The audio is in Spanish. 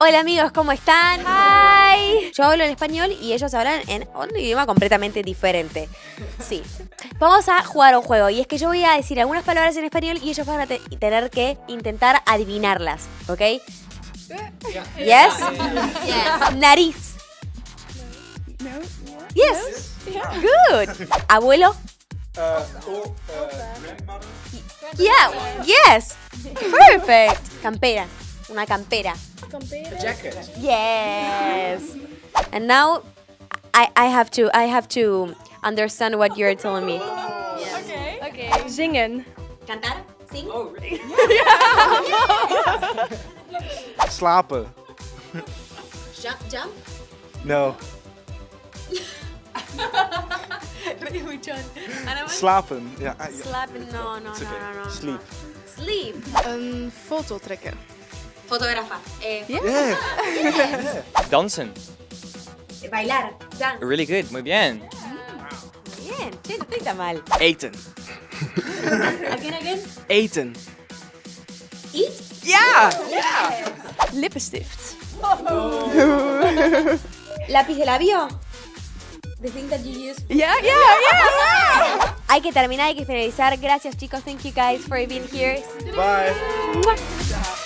Hola amigos, ¿cómo están? Hi. Yo hablo en español y ellos hablan en un idioma completamente diferente. Sí. Vamos a jugar un juego y es que yo voy a decir algunas palabras en español y ellos van a te- tener que intentar adivinarlas, ¿ok? Yes? Nariz. Yes. Good. Abuelo. Yeah. Yes. Perfect. Campera. Una campera. Jacket. Yes. And now I I have to I have to understand what you're telling me. Zingen. Cantar? Sing? Oh, really? yeah. yeah. Slapen. Jump jump? No. Slapen. Ja, ah, ja. Slap no no It's no okay. no no. Sleep. Sleep. Een foto trekken. Fotógrafa. Eh, Yeah. Dansen. Bailar. Dance. Really good, muy bien. Bien. Che, no estoy tan mal. Eten. Again again. Eten. Eat. Ja! Lippenstift. Lápiz de labio. The thing that you use. Ja, ja, ja. Hay que terminar, hay que finalizar. Gracias chicos. Thank you guys for being here. Bye. Mwah.